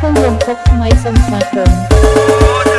Apple Longkok my isang pattern.